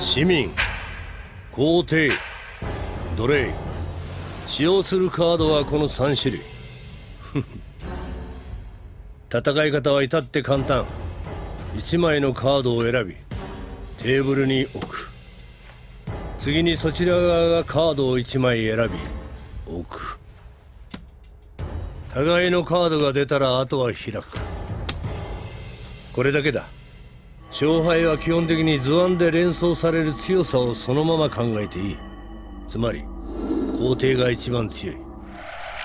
市民皇帝奴隷使用するカードはこの3種類。戦い方は至って簡単。1枚のカードを選びテーブルに置く。次にそちら側がカードを1枚選び置く。互いのカードが出たらあとは開く。これだけだ。勝敗は基本的に図案で連想される強さをそのまま考えていい。つまり皇帝が一番強い。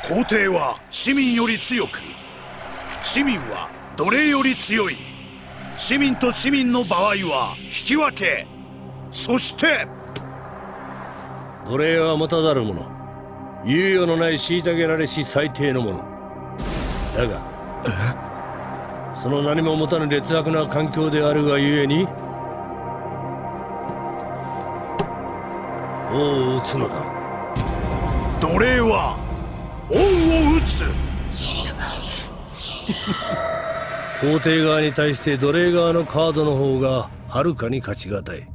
皇帝は市民より強く市民は奴隷より強い。市民と市民の場合は引き分け。そして奴隷は持たざる者。猶予のない虐げられし最低のものだがその何も持たぬ劣悪な環境であるがゆえに王を撃つのだ。奴隷は王を撃つ。皇帝側に対して奴隷側のカードの方がはるかに勝ちがたい。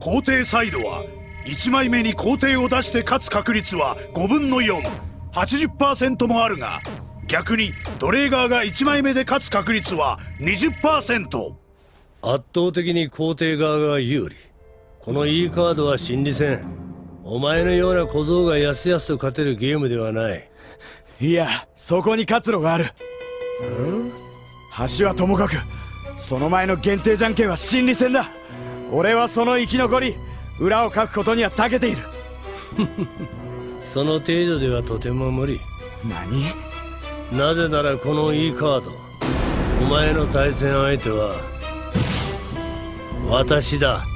皇帝サイドは1枚目に皇帝を出して勝つ確率は5分の480%もあるが逆に奴隷側が1枚目で勝つ確率は20%圧倒的に皇帝側が有利。この E カードは心理戦お前のような小僧がやすやすと勝てるゲームではない。いやそこに活路がある。橋はともかくその前の限定じゃんけんは心理戦だ。俺はその生き残り裏をかくことには長けている。その程度ではとても無理。何？なぜならこの E カードお前の対戦相手は私だ。